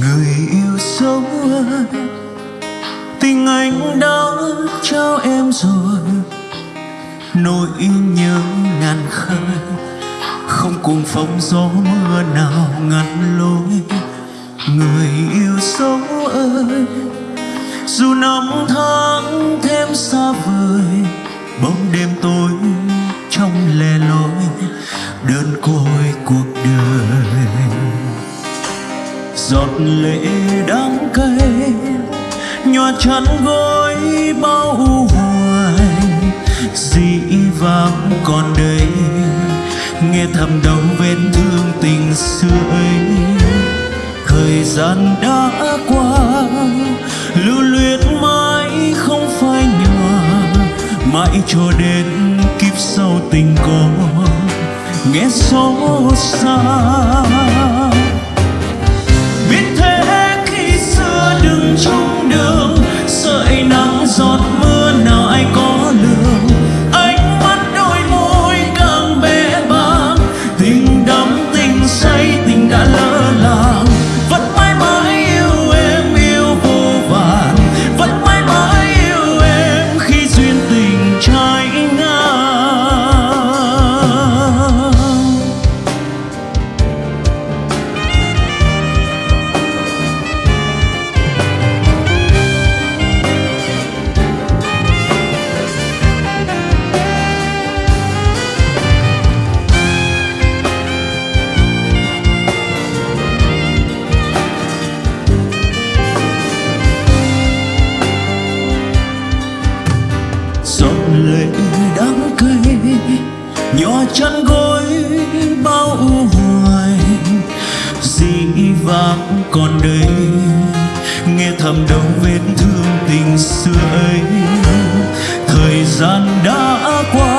người yêu dấu ơi, tình anh đã trao em rồi. Nỗi nhớ ngàn khơi, không cùng phong gió mưa nào ngăn lối. Người yêu dấu ơi, dù năm tháng thêm xa vời, bóng đêm tối giọt lệ đắng cay, nhòa chắn gối bao hoài. Dĩ vãng còn đây, nghe thầm đau vết thương tình xưa ấy. Thời gian đã qua, lưu luyến mãi không phai nhòa. Mãi cho đến kiếp sau tình có, nghe xót xa. winter lệ đắng cay nhỏ chân gối bao u hoài, dĩ vãng còn đây. Nghe thầm đau vết thương tình xưa ấy, thời gian đã qua